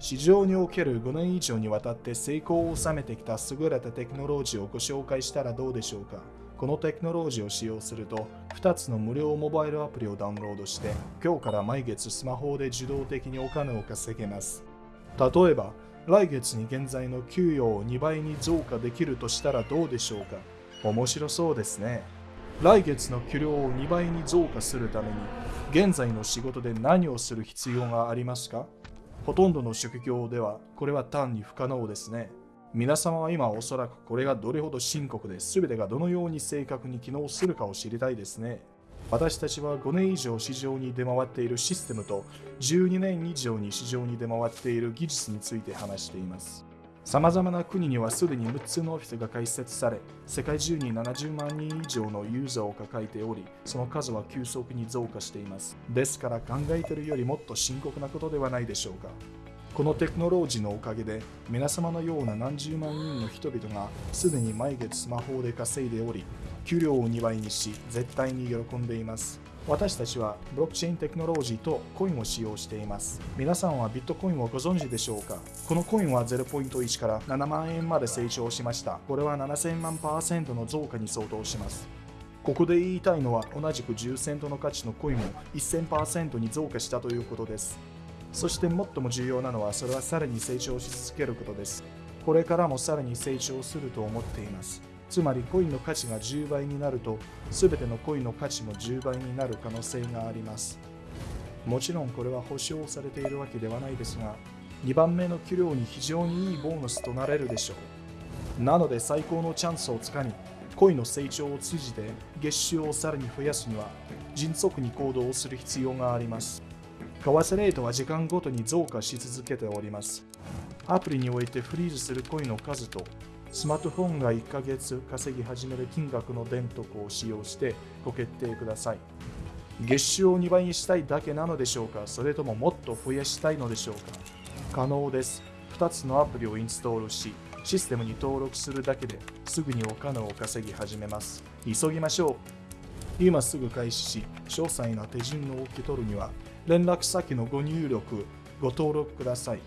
市場における5年以上にわたって成功を収めてきた優れたテクノロジーをご紹介したらどうでしょうか。このテクノロジーを使用すると2つの無料モバイルアプリをダウンロードして今日から毎月スマホで自動的にお金を稼げます。例えば来月に現在の給与を2倍に増加できるとしたらどうでしょうか。面白そうですね。来月の給料を2倍に増加するために現在の仕事で何をする必要がありますか？ほとんどの職業ではこれは単に不可能ですね。皆様は今おそらくこれがどれほど深刻で全てがどのように正確に機能するかを知りたいですね。私たちは5年以上市場に出回っているシステムと12年以上に市場に出回っている技術について話しています。さまざまな国にはすでに6つのオフィスが開設され、世界中に70万人以上のユーザーを抱えており、その数は急速に増加しています。ですから考えているよりもっと深刻なことではないでしょうか。このテクノロジーのおかげで、皆様のような何十万人の人々がすでに毎月スマホで稼いでおり、給料を2倍にし、絶対に喜んでいます。私たちはブロックチェーンテクノロジーとコインを使用しています。皆さんはビットコインをご存知でしょうか？このコインは0.1から7万円まで成長しました。これは7000万パーセントの増加に相当します。ここで言いたいのは同じく10セントの価値のコインも1000%に増加したということです。そして最も重要なのはそれはさらに成長し続けることです。これからもさらに成長すると思っています。つまりコインの価値が10倍になると全てのコインの価値も10倍になる可能性があります。もちろんこれは保証されているわけではないですが2番目の給料に非常にいいボーナスとなれるでしょう。なので最高のチャンスをつかみコイの成長を通じて月収をさらに増やすには迅速に行動をする必要があります。為替レートは時間ごとに増加し続けております。アプリにおいてフリーズするコイの数とスマートフォンが1ヶ月稼ぎ始める金額の電徳を使用してご決定ください。月収を2倍にしたいだけなのでしょうか？それとももっと増やしたいのでしょうか？可能です。2つのアプリをインストールし、システムに登録するだけですぐにお金を稼ぎ始めます。急ぎましょう。今すぐ開始し、詳細な手順を受け取るには、連絡先のご入力、ご登録ください。